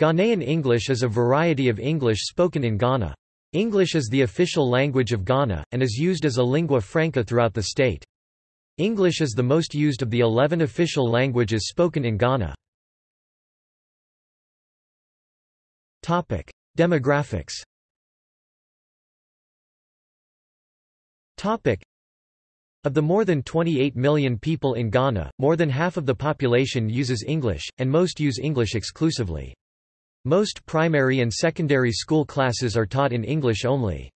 Ghanaian English is a variety of English spoken in Ghana. English is the official language of Ghana, and is used as a lingua franca throughout the state. English is the most used of the 11 official languages spoken in Ghana. Demographics of the more than 28 million people in Ghana, more than half of the population uses English, and most use English exclusively. Most primary and secondary school classes are taught in English only.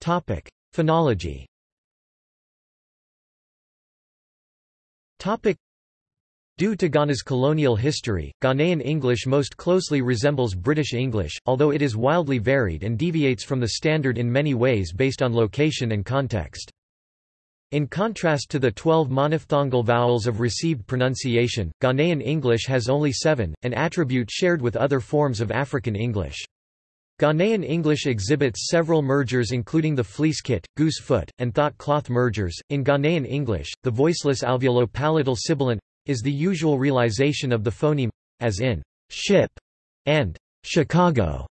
Topic: Phonology. Topic: Due to Ghana's colonial history, Ghanaian English most closely resembles British English, although it is wildly varied and deviates from the standard in many ways based on location and context. In contrast to the 12 monophthongal vowels of received pronunciation, Ghanaian English has only seven, an attribute shared with other forms of African English. Ghanaian English exhibits several mergers including the fleece kit, goose foot, and thought cloth mergers. In Ghanaian English, the voiceless alveolo-palatal sibilant is the usual realization of the phoneme as in ship and Chicago.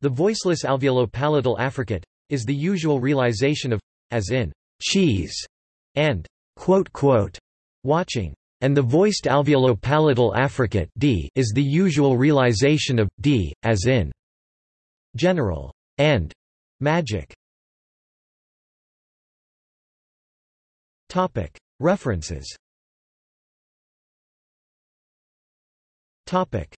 The voiceless alveolo-palatal affricate is the usual realization of as in cheese and quote, quote, watching, and the voiced alveolo-palatal affricate d is the usual realization of d, as in general and magic. Topic References. Topic